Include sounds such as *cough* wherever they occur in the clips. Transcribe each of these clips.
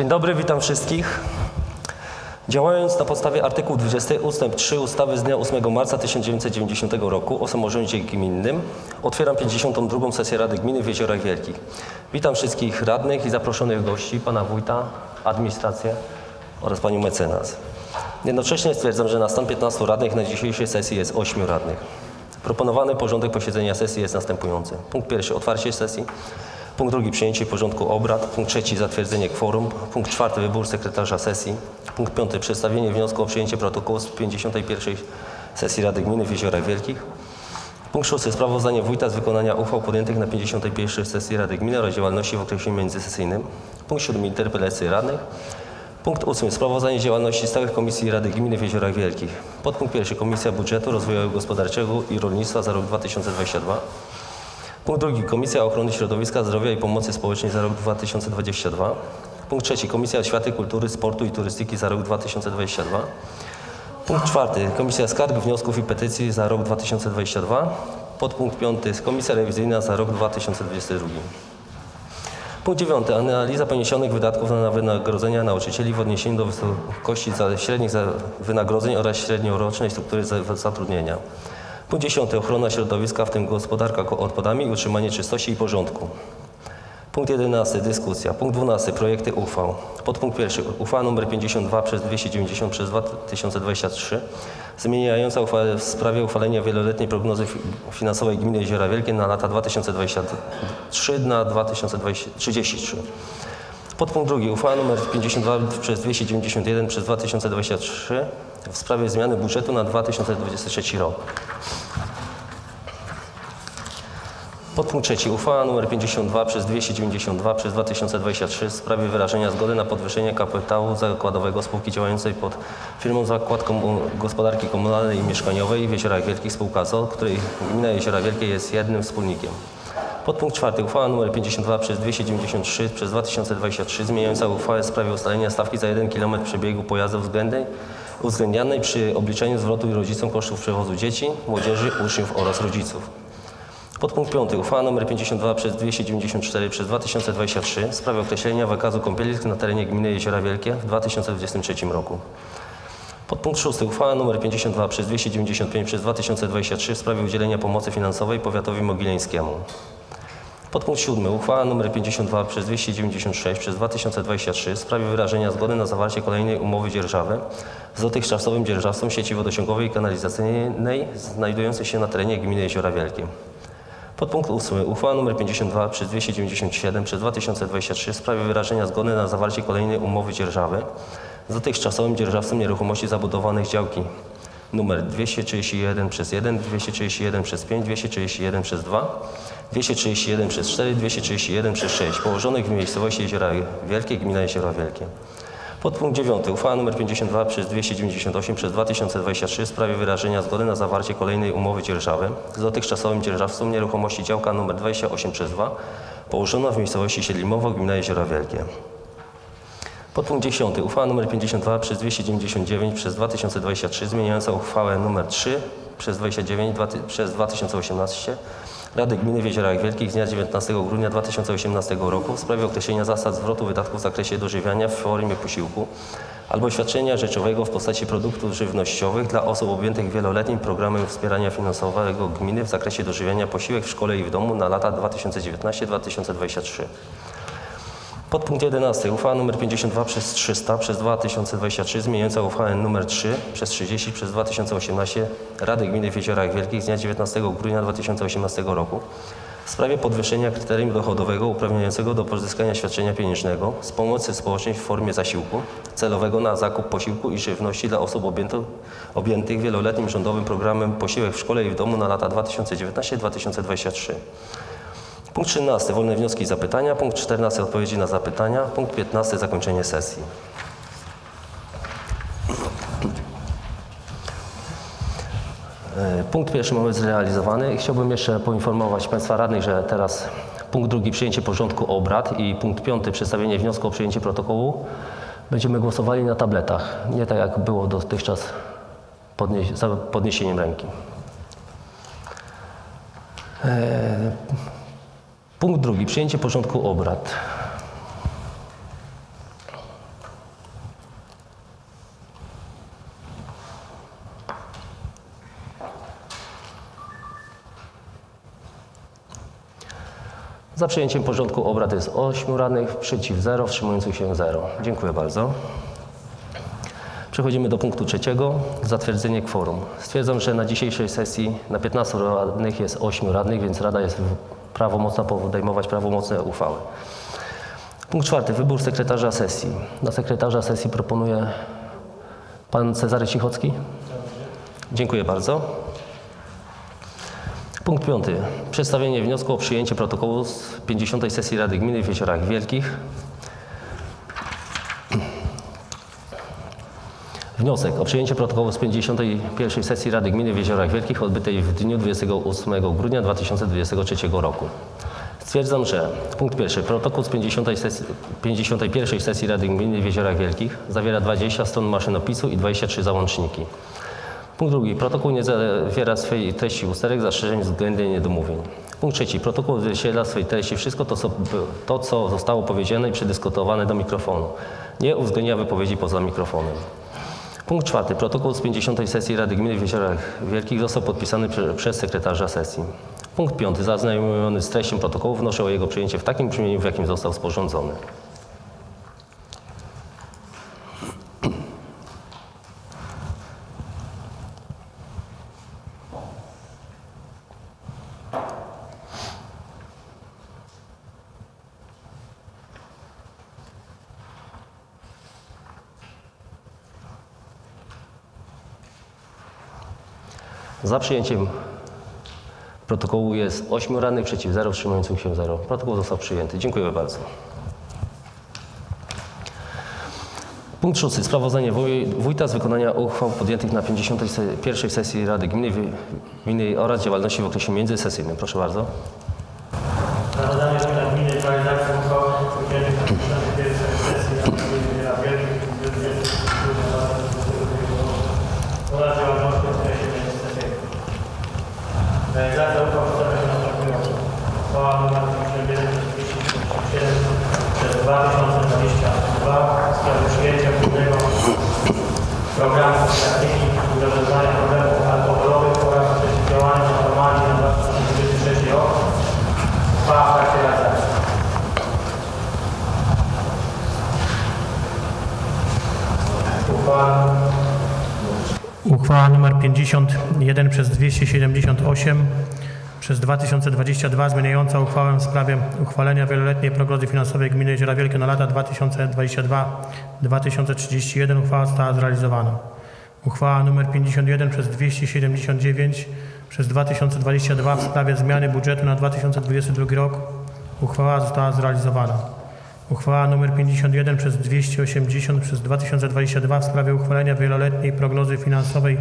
Dzień dobry, witam wszystkich. Działając na podstawie artykułu 20 ust. 3 ustawy z dnia 8 marca 1990 roku o samorządzie gminnym otwieram 52. sesję Rady Gminy w Jeziorach Wielkich. Witam wszystkich radnych i zaproszonych gości, pana wójta, administrację oraz panią mecenas. Jednocześnie stwierdzam, że na stan 15 radnych na dzisiejszej sesji jest 8 radnych. Proponowany porządek posiedzenia sesji jest następujący. Punkt pierwszy otwarcie sesji. Punkt drugi przyjęcie porządku obrad. Punkt trzeci zatwierdzenie kworum. Punkt czwarty wybór sekretarza sesji. Punkt piąty przedstawienie wniosku o przyjęcie protokołu z 51 sesji Rady Gminy w Jeziorach Wielkich. Punkt szósty sprawozdanie wójta z wykonania uchwał podjętych na 51 sesji Rady Gminy oraz działalności w okresie międzysesyjnym. Punkt siódmy interpelacje radnych. Punkt ósmy sprawozdanie działalności stałych Komisji Rady Gminy w Jeziorach Wielkich. Podpunkt pierwszy Komisja Budżetu Rozwoju Gospodarczego i Rolnictwa za rok 2022. Punkt drugi Komisja Ochrony Środowiska, Zdrowia i Pomocy Społecznej za rok 2022. Punkt trzeci Komisja Oświaty, Kultury, Sportu i Turystyki za rok 2022. Punkt czwarty Komisja Skarg, Wniosków i Petycji za rok 2022. Podpunkt piąty Komisja Rewizyjna za rok 2022. Punkt dziewiąty. Analiza poniesionych wydatków na wynagrodzenia nauczycieli w odniesieniu do wysokości średnich wynagrodzeń oraz średniorocznej struktury za- zatrudnienia. Punkt dziesiąty. Ochrona środowiska, w tym gospodarka odpadami utrzymanie czystości i porządku. Punkt 11. Dyskusja. Punkt 12. Projekty uchwał. Podpunkt pierwszy. Uchwała nr 52 przez 290 przez 2023 zmieniająca uchwałę w sprawie uchwalenia wieloletniej prognozy fi- finansowej gminy Jeziora Wielkie na lata 2023 na 2033. Podpunkt drugi. Uchwała nr 52 przez 291 przez 2023 w sprawie zmiany budżetu na 2023 rok. Podpunkt trzeci. Uchwała nr 52 przez 292 przez 2023 w sprawie wyrażenia zgody na podwyższenie kapitału zakładowego spółki działającej pod firmą Zakład Komu- Gospodarki Komunalnej i Mieszkaniowej w Jeziorach Wielkich spółka ZOL, której gmina Jeziora Wielkie jest jednym wspólnikiem. Podpunkt czwarty. Uchwała nr 52 przez 293 przez 2023 zmieniająca uchwałę w sprawie ustalenia stawki za 1 km przebiegu pojazdu względnej uwzględnianej przy obliczeniu zwrotu rodzicom kosztów przewozu dzieci, młodzieży, uczniów oraz rodziców. Podpunkt 5. Uchwała nr 52 przez 294 przez 2023 w sprawie określenia wykazu kąpielisk na terenie gminy Jeziora Wielkie w 2023 roku. Podpunkt 6. Uchwała nr 52 przez 295 przez 2023 w sprawie udzielenia pomocy finansowej powiatowi mogileńskiemu. Podpunkt 7. Uchwała nr 52 przez 296 przez 2023 w sprawie wyrażenia zgody na zawarcie kolejnej umowy dzierżawy z dotychczasowym dzierżawcą sieci wodociągowej i kanalizacyjnej znajdującej się na terenie gminy Jeziora Wielkie. Podpunkt 8. Uchwała nr 52 przez 297 przez 2023 w sprawie wyrażenia zgody na zawarcie kolejnej umowy dzierżawy z dotychczasowym dzierżawcą nieruchomości zabudowanych działki numer 231 przez 1, 231 przez 5, 231 przez 2, 231 przez 4, 231 przez 6 położonych w miejscowości Jeziora Wielkie, gmina Jeziora Wielkie. Podpunkt 9. Uchwała nr 52 przez 298 przez 2023 w sprawie wyrażenia zgody na zawarcie kolejnej umowy dzierżawy z dotychczasowym dzierżawcą nieruchomości działka nr 28 przez 2 położona w miejscowości Siedlimowo, gmina Jeziora Wielkie. Podpunkt 10. Uchwała nr 52 przez 299 przez 2023 zmieniająca uchwałę nr 3 przez 29 dwa, przez 2018 Rady Gminy w Jeziorach Wielkich z dnia 19 grudnia 2018 roku w sprawie określenia zasad zwrotu wydatków w zakresie dożywiania w formie posiłku albo świadczenia rzeczowego w postaci produktów żywnościowych dla osób objętych wieloletnim programem wspierania finansowego gminy w zakresie dożywiania posiłek w szkole i w domu na lata 2019-2023. Podpunkt 11. Uchwała nr 52 przez 300 przez 2023 zmieniająca uchwałę nr 3 przez 30 przez 2018 Rady Gminy w Jeziorach Wielkich z dnia 19 grudnia 2018 roku w sprawie podwyższenia kryterium dochodowego uprawniającego do pozyskania świadczenia pieniężnego z pomocy społecznej w formie zasiłku celowego na zakup posiłku i żywności dla osób objętych, objętych wieloletnim rządowym programem Posiłek w szkole i w domu na lata 2019-2023. Punkt 13. Wolne wnioski i zapytania. Punkt 14. Odpowiedzi na zapytania. Punkt 15. Zakończenie sesji. E, Punkt pierwszy mamy zrealizowany. Chciałbym jeszcze poinformować Państwa radnych, że teraz punkt drugi przyjęcie porządku obrad i punkt piąty przedstawienie wniosku o przyjęcie protokołu będziemy głosowali na tabletach. Nie tak jak było dotychczas podnieś- podniesieniem ręki. Punkt drugi. Przyjęcie porządku obrad. Za przyjęciem porządku obrad jest 8 radnych, przeciw 0, wstrzymujących się 0. Dziękuję bardzo. Przechodzimy do punktu trzeciego, zatwierdzenie kworum. Stwierdzam, że na dzisiejszej sesji na 15 radnych jest 8 radnych, więc Rada jest prawomocna podejmować prawomocne uchwały. Punkt czwarty. Wybór sekretarza sesji. Na sekretarza sesji proponuję pan Cezary Cichocki. Dziękuję bardzo. Punkt piąty. Przedstawienie wniosku o przyjęcie protokołu z 50. sesji Rady Gminy w Jeziorach Wielkich. Wniosek o przyjęcie protokołu z 51. sesji Rady Gminy w Jeziorach Wielkich odbytej w dniu 28 grudnia 2023 roku. Stwierdzam, że punkt pierwszy. Protokół z 50. Sesji, 51. sesji Rady Gminy w Jeziorach Wielkich zawiera 20 stron maszynopisu i 23 załączniki. Punkt drugi. Protokół nie zawiera swej treści usterek, zastrzeżeń względem niedomówień. Punkt trzeci. Protokół odzwierciedla swej treści wszystko to co, to, co zostało powiedziane i przedyskutowane do mikrofonu. Nie uwzględnia wypowiedzi poza mikrofonem. Punkt czwarty. Protokół z 50. sesji Rady Gminy w Jeziorach Wielkich został podpisany prze, przez sekretarza sesji. Punkt piąty. Zaznajomiony z treścią protokołu wnoszę o jego przyjęcie w takim brzmieniu, w jakim został sporządzony. Za przyjęciem protokołu jest 8 radnych, przeciw 0, wstrzymujących się 0. Protokół został przyjęty. Dziękuję bardzo. Punkt szósty. Sprawozdanie wuj, wójta z wykonania uchwał podjętych na 51. sesji Rady Gminy, Gminy oraz działalności w okresie międzysesyjnym. Proszę bardzo. Sprawozdanie Wójta Gminy w realizacji uchwały podjętych na 51. sesji Rady Gminy Jeziora Wielkich w dniu 20 grudnia 2022 oraz działalności w okresie międzysesyjnym. Realizacja uchwał przedstawia się następująco. Uchwała nr 51 przez 2022 w sprawie przyjęcia głównego programu strategii rozwiązania problemów alkoholowych oraz przeciwdziałania narkomanii na 2023 rok Uchwała w trakcie realizacji. Uchwała. Uchwała nr 51 przez 278 przez 2022 zmieniająca uchwałę w sprawie uchwalenia wieloletniej prognozy finansowej Gminy Jeziora Wielkie na lata 2022-2031 uchwała została zrealizowana. Uchwała nr 51 przez 279 przez 2022 w sprawie zmiany budżetu na 2022 rok uchwała została zrealizowana. Uchwała nr 51 przez 280 przez 2022 w sprawie uchwalenia wieloletniej prognozy finansowej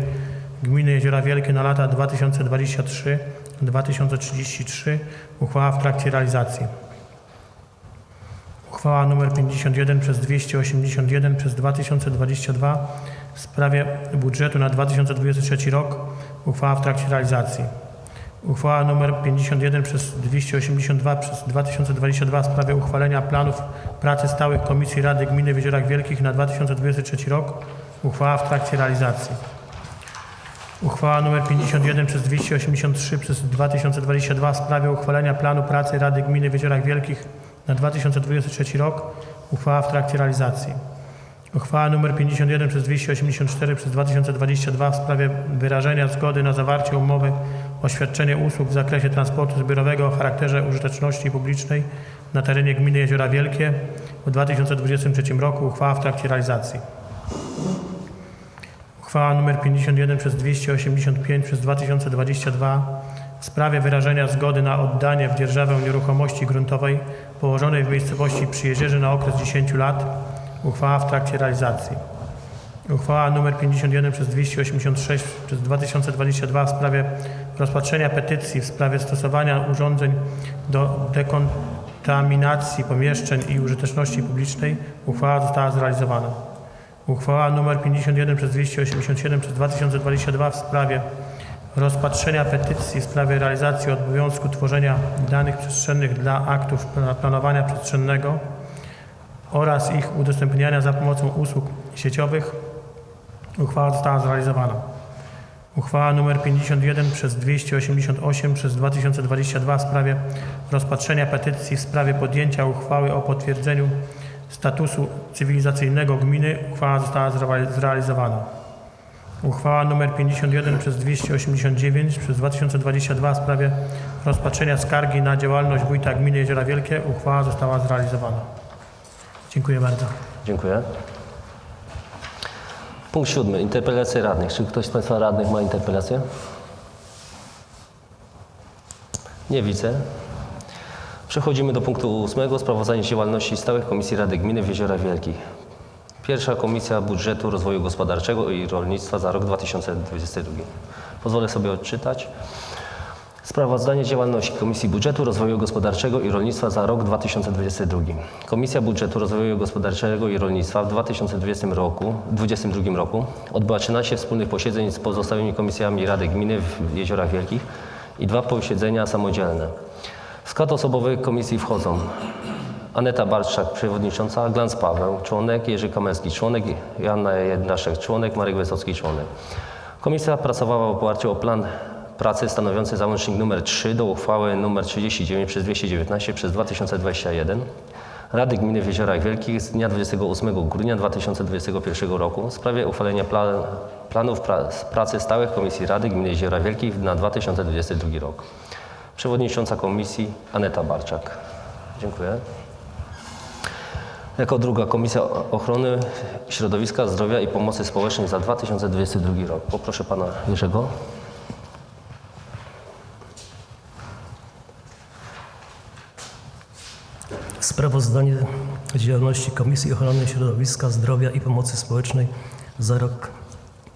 Gminy Jeziora Wielkie na lata 2023-2033 uchwała w trakcie realizacji. Uchwała nr 51 przez 281 przez 2022 w sprawie budżetu na 2023 rok. Uchwała w trakcie realizacji. Uchwała nr 51 przez 282 przez 2022 w sprawie uchwalenia planów pracy stałych Komisji Rady Gminy w Jeziorach Wielkich na 2023 rok. Uchwała w trakcie realizacji. Uchwała nr 51 przez 283 przez 2022 w sprawie uchwalenia planu pracy Rady Gminy w Jeziorach Wielkich na 2023 rok. Uchwała w trakcie realizacji. Uchwała nr 51 przez 284 przez 2022 w sprawie wyrażenia zgody na zawarcie umowy o świadczenie usług w zakresie transportu zbiorowego o charakterze użyteczności publicznej na terenie gminy Jeziora Wielkie w 2023 roku. Uchwała w trakcie realizacji. Uchwała nr 51 przez 285 przez 2022 w sprawie wyrażenia zgody na oddanie w dzierżawę nieruchomości gruntowej położonej w miejscowości Przyjezierzy na okres 10 lat. Uchwała w trakcie realizacji. Uchwała nr 51 przez 286 przez 2022 w sprawie rozpatrzenia petycji w sprawie stosowania urządzeń do dekontaminacji pomieszczeń i użyteczności publicznej. Uchwała została zrealizowana. Uchwała nr 51 przez 287 przez 2022 w sprawie rozpatrzenia petycji w sprawie realizacji obowiązku tworzenia danych przestrzennych dla aktów pla- planowania przestrzennego oraz ich udostępniania za pomocą usług sieciowych. Uchwała została zrealizowana. Uchwała nr 51 przez 288 przez 2022 w sprawie rozpatrzenia petycji w sprawie podjęcia uchwały o potwierdzeniu statusu cywilizacyjnego gminy. Uchwała została zreali- zrealizowana. Uchwała nr 51 przez 289 przez 2022 w sprawie rozpatrzenia skargi na działalność wójta gminy Jeziora Wielkie. Uchwała została zrealizowana. Dziękuję bardzo. Dziękuję. Punkt siódmy. Interpelacje radnych. Czy ktoś z Państwa radnych ma interpelację? Nie widzę. Przechodzimy do punktu ósmego. Sprawozdanie z działalności stałych Komisji Rady Gminy w Jeziorach Wielkich. Pierwsza Komisja Budżetu Rozwoju Gospodarczego i Rolnictwa za rok 2022. Pozwolę sobie odczytać. Sprawozdanie działalności Komisji Budżetu Rozwoju Gospodarczego i Rolnictwa za rok 2022. Komisja Budżetu Rozwoju Gospodarczego i Rolnictwa w 2020 roku, 2022 roku odbyła 13 wspólnych posiedzeń z pozostałymi komisjami Rady Gminy w Jeziorach Wielkich i dwa posiedzenia samodzielne. W skład osobowy komisji wchodzą Aneta Barczak, przewodnicząca, Glans Paweł, członek, Jerzy Kamerski, członek, Joanna Jednaszek, członek, Marek Wysocki, członek. Komisja pracowała w oparciu o plan pracy stanowiący załącznik nr 3 do uchwały nr 39 przez 219 przez 2021 Rady Gminy w Jeziorach Wielkich z dnia 28 grudnia 2021 roku w sprawie uchwalenia plan, planów pra, pracy stałych Komisji Rady Gminy Jeziora Wielkich na 2022 rok. Przewodnicząca Komisji Aneta Barczak. Dziękuję. Jako druga Komisja Ochrony Środowiska, Zdrowia i Pomocy Społecznej za 2022 rok. Poproszę Pana Jerzego. Sprawozdanie z działalności Komisji Ochrony Środowiska, Zdrowia i Pomocy Społecznej za rok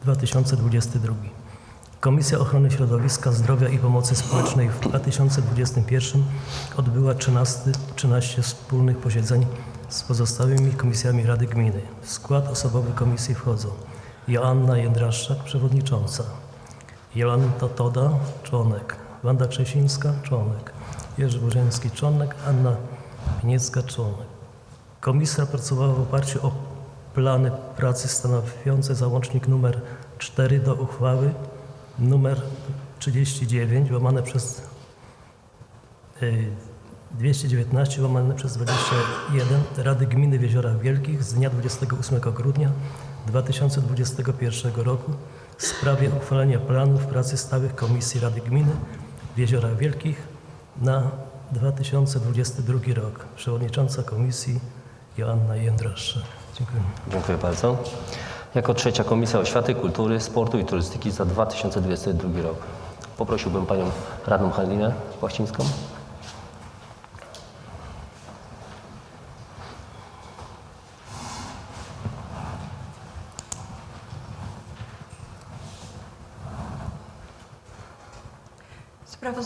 2022. Komisja Ochrony Środowiska, Zdrowia i Pomocy Społecznej w 2021 odbyła 13, 13 wspólnych posiedzeń z pozostałymi komisjami Rady Gminy. W skład osobowy komisji wchodzą Joanna Jędraszczak, przewodnicząca, Jolanta Toda, członek, Wanda Krzesińska, członek, Jerzy Burzyński, członek, Anna Członek. Komisja pracowała w oparciu o plany pracy stanowiące załącznik numer 4 do uchwały numer 39 łamane przez y, 219 łamane przez 21 Rady Gminy w Jeziorach Wielkich z dnia 28 grudnia 2021 roku w sprawie uchwalenia planów pracy stałych Komisji Rady Gminy w Jeziorach Wielkich na 2022 rok. Przewodnicząca Komisji Joanna Jędraszczak. Dziękuję. Dziękuję bardzo. Jako trzecia Komisja Oświaty, Kultury, Sportu i Turystyki za 2022 rok. Poprosiłbym Panią Radną Halinę Płachcińską.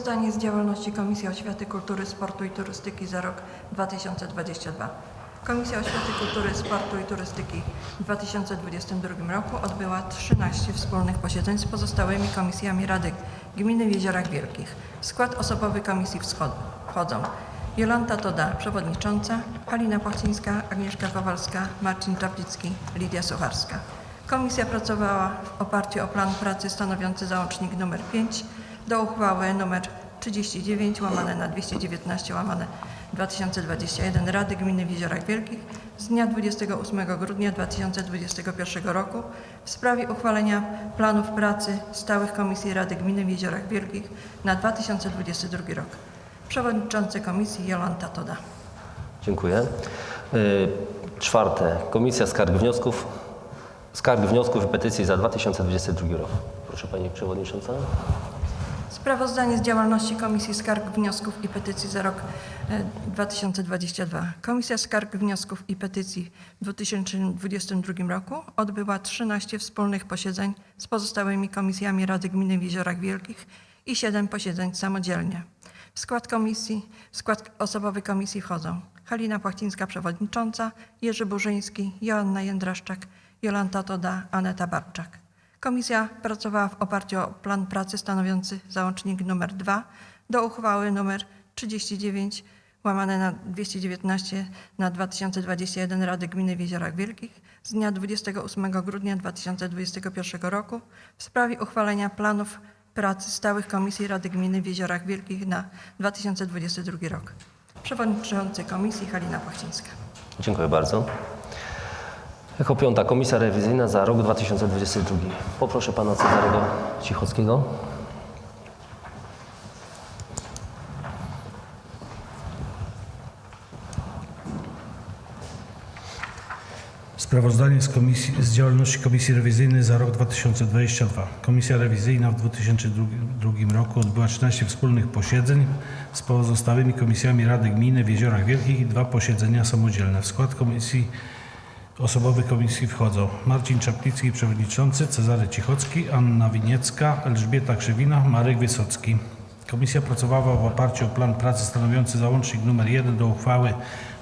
Sprawozdanie z działalności Komisji Oświaty, Kultury, Sportu i Turystyki za rok 2022. Komisja Oświaty, Kultury, Sportu i Turystyki w 2022 roku odbyła 13 wspólnych posiedzeń z pozostałymi komisjami Rady Gminy w Jeziorach Wielkich. W skład osobowy komisji wchodzą Jolanta Toda, przewodnicząca, Halina Płachcińska, Agnieszka Kowalska, Marcin Czaplicki, Lidia Sucharska. Komisja pracowała w oparciu o plan pracy stanowiący załącznik nr 5 do uchwały nr 39 łamane na 219 łamane 2021 Rady Gminy w Jeziorach Wielkich z dnia 28 grudnia 2021 roku w sprawie uchwalenia planów pracy stałych Komisji Rady Gminy w Jeziorach Wielkich na 2022 rok. Przewodniczący Komisji Jolanta Toda. Dziękuję. Y, Czwarte. Komisja Skarg Wniosków, Skarg Wniosków i Petycji za 2022 rok. Proszę Pani Przewodnicząca. Sprawozdanie z działalności Komisji Skarg, Wniosków i Petycji za rok e, 2022. Komisja Skarg, Wniosków i Petycji w 2022 roku odbyła 13 wspólnych posiedzeń z pozostałymi komisjami Rady Gminy w Jeziorach Wielkich i 7 posiedzeń samodzielnie. W skład komisji, w skład osobowy komisji wchodzą Halina Płachcińska, przewodnicząca, Jerzy Burzyński, Joanna Jędraszczak, Jolanta Toda, Aneta Barczak. Komisja pracowała w oparciu o plan pracy stanowiący załącznik nr 2 do uchwały nr 39 łamane na 219 na 2021 Rady Gminy w Jeziorach Wielkich z dnia 28 grudnia 2021 roku w sprawie uchwalenia planów pracy stałych Komisji Rady Gminy w Jeziorach Wielkich na 2022 rok. Przewodniczący Komisji Halina Płachcińska. Dziękuję bardzo. Jako piąta Komisja Rewizyjna za rok 2022. Poproszę Pana Cezarego Cichockiego. Sprawozdanie z, komisji, z działalności Komisji Rewizyjnej za rok 2022. Komisja Rewizyjna w 2002 roku odbyła 13 wspólnych posiedzeń z pozostałymi komisjami Rady Gminy w Jeziorach Wielkich i dwa posiedzenia samodzielne. W skład komisji osobowych komisji wchodzą Marcin Czaplicki, przewodniczący, Cezary Cichocki, Anna Winiecka, Elżbieta Krzywina, Marek Wysocki. Komisja pracowała w oparciu o plan pracy stanowiący załącznik nr 1 do uchwały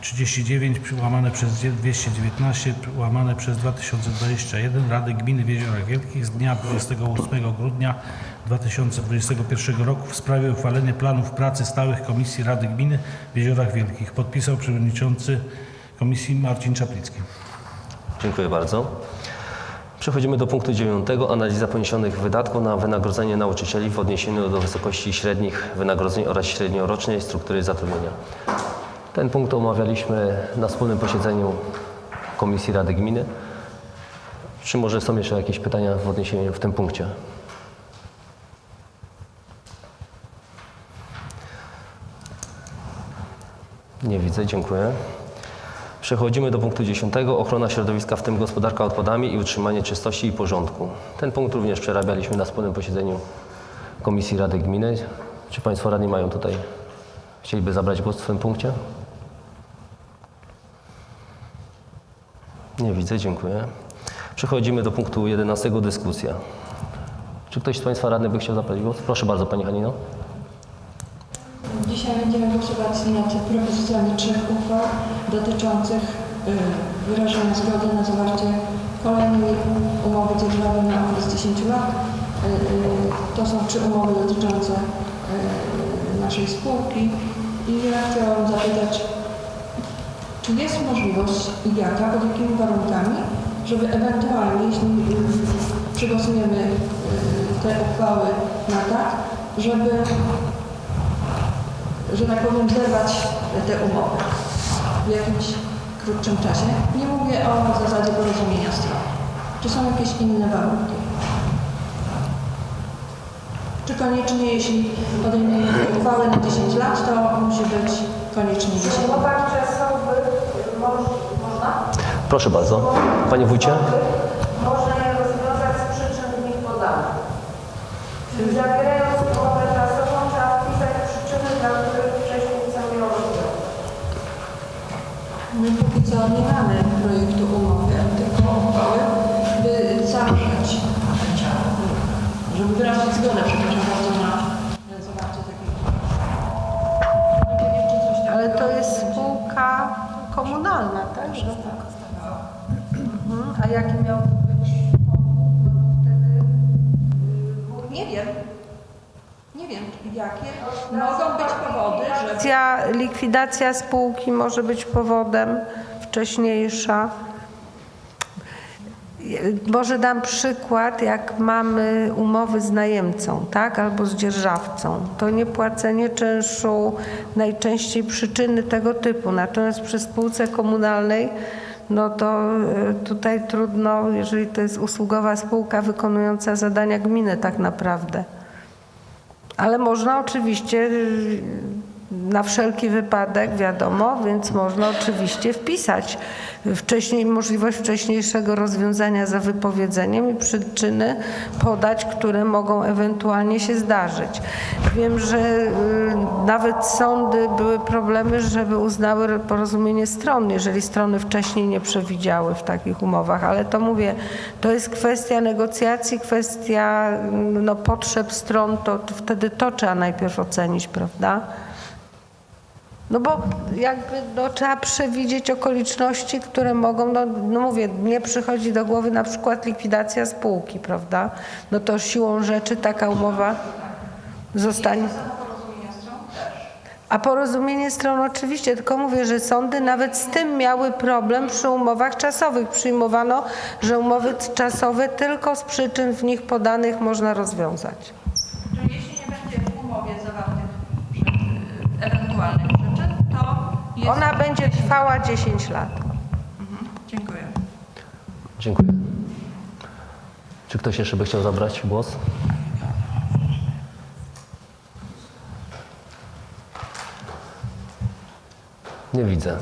39 łamane przez 219 łamane przez 2021 Rady Gminy w Jeziorach Wielkich z dnia 28 grudnia 2021 roku w sprawie uchwalenia planów pracy stałych Komisji Rady Gminy w Jeziorach Wielkich. Podpisał przewodniczący Komisji Marcin Czaplicki. Dziękuję bardzo. Przechodzimy do punktu dziewiątego. Analiza poniesionych wydatków na wynagrodzenie nauczycieli w odniesieniu do wysokości średnich wynagrodzeń oraz średniorocznej struktury zatrudnienia. Ten punkt omawialiśmy na wspólnym posiedzeniu Komisji Rady Gminy. Czy może są jeszcze jakieś pytania w odniesieniu w tym punkcie? Nie widzę, dziękuję. Przechodzimy do punktu 10. Ochrona środowiska, w tym gospodarka odpadami i utrzymanie czystości i porządku. Ten punkt również przerabialiśmy na wspólnym posiedzeniu Komisji Rady Gminy. Czy Państwo radni mają tutaj, chcieliby zabrać głos w tym punkcie? Nie widzę, dziękuję. Przechodzimy do punktu 11. Dyskusja. Czy ktoś z Państwa radnych by chciał zabrać głos? Proszę bardzo, Pani Hanino. Dzisiaj będziemy głosować nad propozycjami trzech uchwał dotyczących y, wyrażenia zgody na zawarcie kolejnej umowy dzierżawy na okres 10 lat. Y, y, To są trzy umowy dotyczące naszej spółki i ja chciałam zapytać, czy jest możliwość i jaka, pod jakimi warunkami, żeby ewentualnie, jeśli y, przegłosujemy y, te uchwały na tak, żeby że tak powiem, zerwać te umowy w jakimś krótszym czasie. Nie mówię o zasadzie porozumienia stron. Czy są jakieś inne warunki? Czy koniecznie, jeśli podejmiemy uchwałę na 10 lat, to musi być koniecznie 10 lat? Można? Proszę bardzo. Panie Wójcie? Można je rozwiązać z przyczyn w nich podanych. Komunalna, tak? Mhm. A jaki miał być Nie wiem. Nie wiem, jakie mogą być powody, że likwidacja spółki może być powodem wcześniejsza. Może dam przykład, jak mamy umowy z najemcą, tak, albo z dzierżawcą. To niepłacenie czynszu najczęściej przyczyny tego typu. Natomiast przy spółce komunalnej, no to y, tutaj trudno, jeżeli to jest usługowa spółka wykonująca zadania gminy tak naprawdę. Ale można oczywiście na wszelki wypadek, wiadomo, więc można oczywiście wpisać wcześniej, możliwość wcześniejszego rozwiązania za wypowiedzeniem i przyczyny podać, które mogą ewentualnie się zdarzyć. Wiem, że y, nawet sądy były problemy, żeby uznały porozumienie stron, jeżeli strony wcześniej nie przewidziały w takich umowach, ale to mówię, to jest kwestia negocjacji, kwestia mm, no, potrzeb stron, to, to wtedy to trzeba najpierw ocenić, prawda? No bo jakby no, trzeba przewidzieć okoliczności, które mogą, no, no mówię, nie przychodzi do głowy na przykład likwidacja spółki, prawda? No to siłą rzeczy taka umowa zostanie. A porozumienie stron oczywiście, tylko mówię, że sądy nawet z tym miały problem przy umowach czasowych. Przyjmowano, że umowy czasowe tylko z przyczyn w nich podanych można rozwiązać. Jest... Ona będzie trwała 10 lat. Dziękuję. Dziękuję. Czy ktoś jeszcze by chciał zabrać głos? Nie widzę.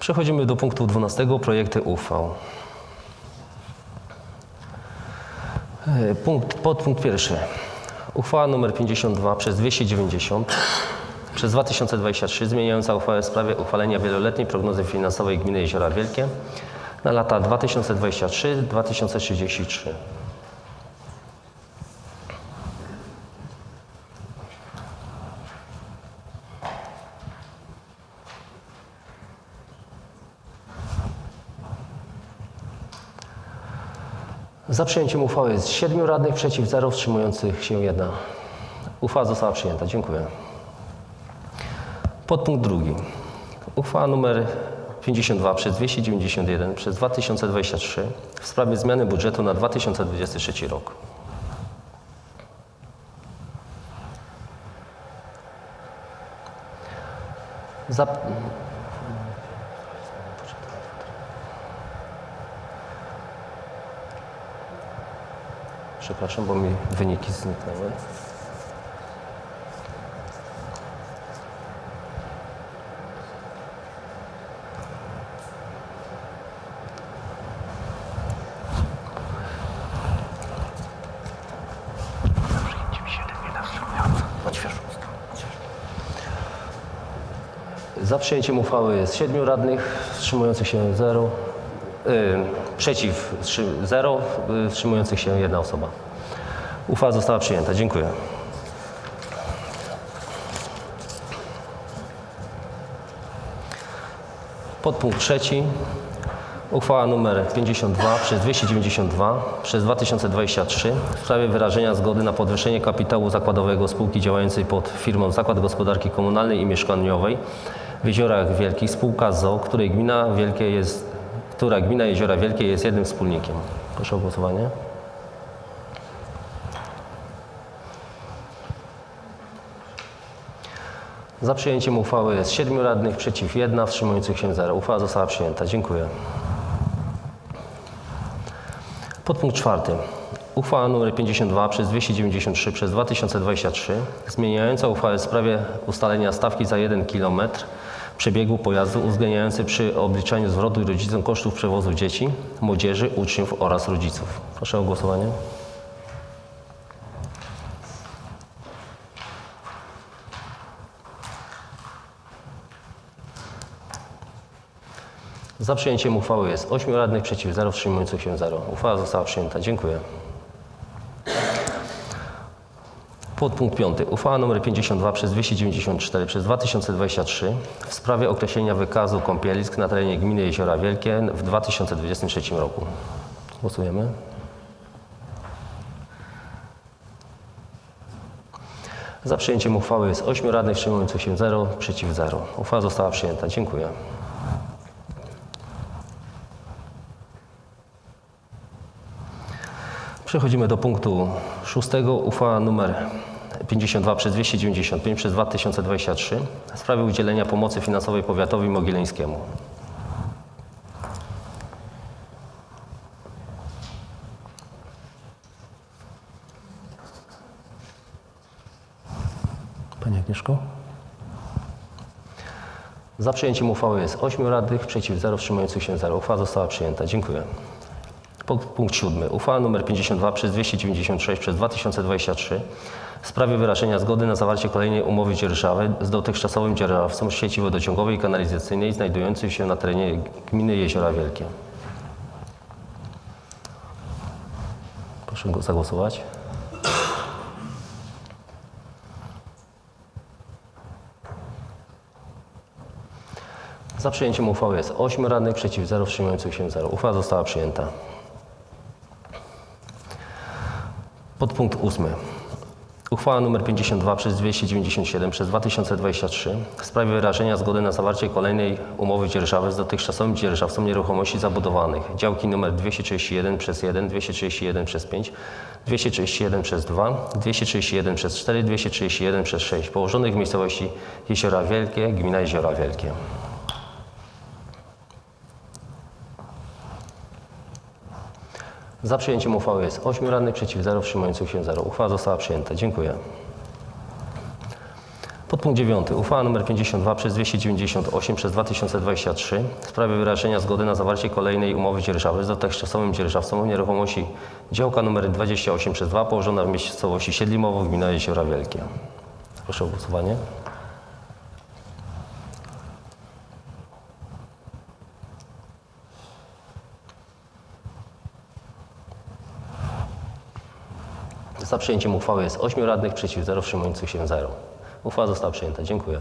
Przechodzimy do punktu 12. Projekty uchwał. E, Punkt, podpunkt pierwszy. Uchwała nr 52 przez 290 przez 2023 zmieniająca uchwałę w sprawie uchwalenia wieloletniej prognozy finansowej gminy Jeziora Wielkie na lata 2023-2033. Za przyjęciem uchwały jest 7 radnych, przeciw 0, wstrzymujących się 1. Uchwała została przyjęta. Dziękuję. Podpunkt drugi. Uchwała nr 52 przez 291 przez 2023 w sprawie zmiany budżetu na 2023 rok. Zap... Przepraszam, bo mi wyniki zniknęły. Za przyjęciem uchwały jest 7 radnych, wstrzymujących się 0, y, przeciw 0, y, wstrzymujących się jedna osoba. Uchwała została przyjęta. Dziękuję. Podpunkt trzeci. Uchwała nr 52 przez 292 przez 2023 w sprawie wyrażenia zgody na podwyższenie kapitału zakładowego spółki działającej pod firmą Zakład Gospodarki Komunalnej i Mieszkaniowej w Jeziorach Wielkich spółka ZO, której gmina Wielkie jest, która gmina Jeziora Wielkie jest jednym wspólnikiem. Proszę o głosowanie. Za przyjęciem uchwały jest 7 radnych, przeciw 1, wstrzymujących się 0. Uchwała została przyjęta. Dziękuję. Podpunkt czwarty. Uchwała nr 52 przez 293 przez 2023 zmieniająca uchwałę w sprawie ustalenia stawki za 1 km przebiegu pojazdu uwzględniający przy obliczaniu zwrotu rodzicom kosztów przewozu dzieci, młodzieży, uczniów oraz rodziców. Proszę o głosowanie. Za przyjęciem uchwały jest 8 radnych, przeciw 0, wstrzymujących się 0. Uchwała została przyjęta. Dziękuję. Podpunkt 5. Uchwała nr 52 przez 294 przez 2023 w sprawie określenia wykazu kąpielisk na terenie gminy Jeziora Wielkie w 2023 roku. Głosujemy. Za przyjęciem uchwały jest 8 radnych, wstrzymujących się 0, przeciw 0. Uchwała została przyjęta. Dziękuję. Przechodzimy do punktu szóstego. Uchwała nr 52 przez 295 przez 2023 w sprawie udzielenia pomocy finansowej powiatowi mogileńskiemu. Pani Agnieszko? Za przyjęciem uchwały jest 8 radnych, przeciw 0, wstrzymujących się 0. Uchwała została przyjęta. Dziękuję. Punkt siódmy. Uchwała nr 52 przez 296 przez 2023 w sprawie wyrażenia zgody na zawarcie kolejnej umowy dzierżawy z dotychczasowym dzierżawcą sieci wodociągowej i kanalizacyjnej znajdującej się na terenie gminy Jeziora Wielkie. Proszę zagłosować. Za przyjęciem uchwały jest 8 radnych, przeciw 0, wstrzymujących się 0. Uchwała została przyjęta. Podpunkt ósmy. Uchwała nr 52 przez 297 przez 2023 w sprawie wyrażenia zgody na zawarcie kolejnej umowy dzierżawy z dotychczasowym dzierżawcą nieruchomości zabudowanych. Działki nr 231 przez 1, 231 przez 5, 231 przez 2, 231 przez 4, 231 przez 6 położonych w miejscowości Jeziora Wielkie, gmina Jeziora Wielkie. Za przyjęciem uchwały jest 8 radnych, przeciw 0, wstrzymujących się 0. Uchwała została przyjęta. Dziękuję. Podpunkt 9. Uchwała nr 52 przez 298 przez 2023 w sprawie wyrażenia zgody na zawarcie kolejnej umowy dzierżawy z dotychczasowym dzierżawcą nieruchomości działka nr 28 przez 2 położona w miejscowości Siedlimowo, gmina Jeziora Wielkie. Proszę o głosowanie. Za przyjęciem uchwały jest 8 radnych, przeciw 0, wstrzymujących się 0. Uchwała została przyjęta. Dziękuję.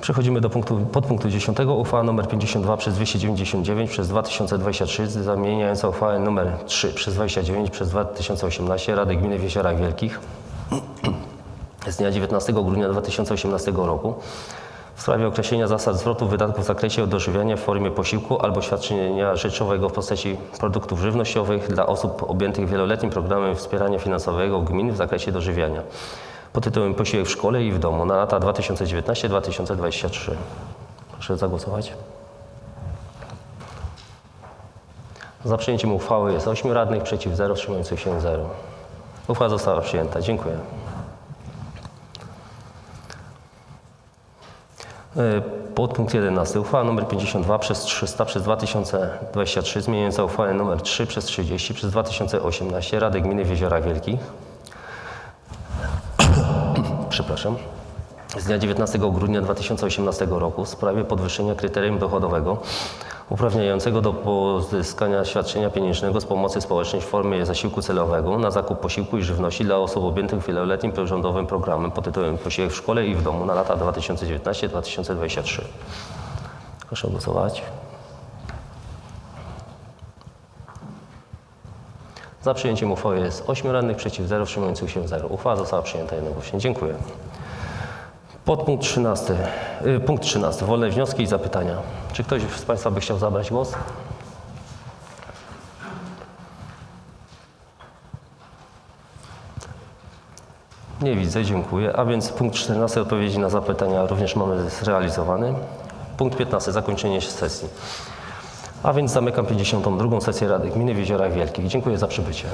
Przechodzimy do punktu, podpunktu 10. Uchwała nr 52 przez 299 przez 2023 zamieniająca uchwałę nr 3 przez 29 przez 2018 Rady Gminy w Jeziorach Wielkich z dnia 19 grudnia 2018 roku w sprawie określenia zasad zwrotu wydatków w zakresie dożywiania w formie posiłku albo świadczenia rzeczowego w postaci produktów żywnościowych dla osób objętych wieloletnim programem wspierania finansowego gmin w zakresie dożywiania pod tytułem Posiłek w szkole i w domu na lata 2019-2023. Proszę zagłosować. Za przyjęciem uchwały jest 8 radnych, przeciw 0, wstrzymujących się 0. Uchwała została przyjęta. Dziękuję. Podpunkt 11. Uchwała nr 52 przez 300 przez 2023 zmieniająca uchwałę nr 3 przez 30 przez 2018 Rady Gminy w Jeziorach Wielkich. *coughs* Przepraszam. Z dnia 19 grudnia 2018 roku w sprawie podwyższenia kryterium dochodowego uprawniającego do pozyskania świadczenia pieniężnego z pomocy społecznej w formie zasiłku celowego na zakup posiłku i żywności dla osób objętych wieloletnim rządowym programem pod tytułem Posiłek w szkole i w domu na lata 2019-2023. Proszę głosować. Za przyjęciem uchwały jest 8 radnych, przeciw 0, wstrzymujących się 0. Uchwała została przyjęta jednogłośnie. Dziękuję. Podpunkt 13. y, Punkt 13. Wolne wnioski i zapytania. Czy ktoś z Państwa by chciał zabrać głos? Nie widzę, dziękuję. A więc punkt 14. Odpowiedzi na zapytania również mamy zrealizowany. Punkt 15. Zakończenie sesji. A więc zamykam 52. sesję Rady Gminy w Jeziorach Wielkich. Dziękuję za przybycie.